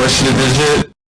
question is it?